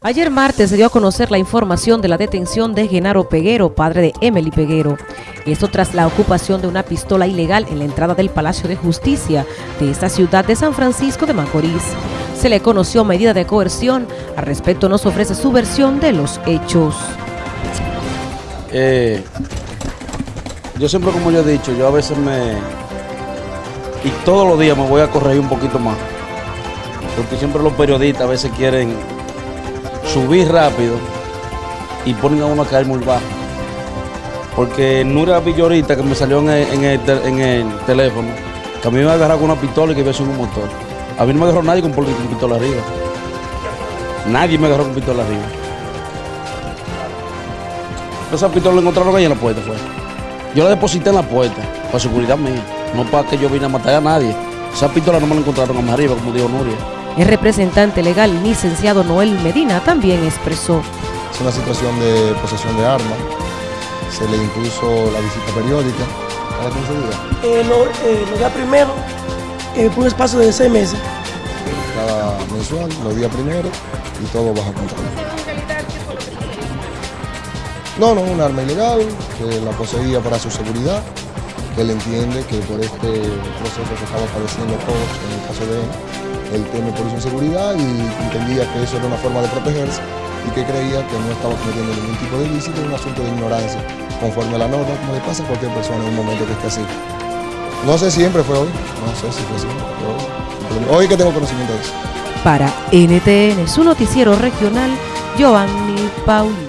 Ayer martes se dio a conocer la información de la detención de Genaro Peguero, padre de Emily Peguero. Esto tras la ocupación de una pistola ilegal en la entrada del Palacio de Justicia de esta ciudad de San Francisco de Macorís. Se le conoció medida de coerción. Al respecto nos ofrece su versión de los hechos. Eh, yo siempre, como yo he dicho, yo a veces me... Y todos los días me voy a corregir un poquito más. Porque siempre los periodistas a veces quieren subir rápido y ponen a uno a caer muy bajo. Porque Nura Villorita, que me salió en el, teléfono, que a mí me agarrado con una pistola y que iba a un motor. A mí no me agarró nadie con, pistola arriba. Nadie me agarró con pistola arriba. Esa pistola la encontraron ahí en la puerta, fue. Yo la deposité en la puerta, para seguridad mía, no para que yo vine a matar a nadie. Esa pistola no me la encontraron más arriba, como dijo Nuria. El representante legal, licenciado Noel Medina, también expresó. Es una situación de posesión de armas. Se le impuso la visita periódica. ¿Cada 15 días? Eh, lo, eh, los días primero, eh, por un espacio de seis meses. Cada mensual, los días primero y todo bajo control. No, no, un arma ilegal, que la poseía para su seguridad, que él entiende que por este proceso que estaba padeciendo todos, en el caso de él, él teme por su inseguridad y entendía que eso era una forma de protegerse y que creía que no estaba cometiendo ningún tipo de ilícito, un asunto de ignorancia, conforme a la norma, como le pasa a cualquier persona en un momento que esté así. No sé si siempre fue hoy, no sé si fue siempre, hoy. Hoy que tengo conocimiento de eso. Para NTN, su noticiero regional, Giovanni Pauli.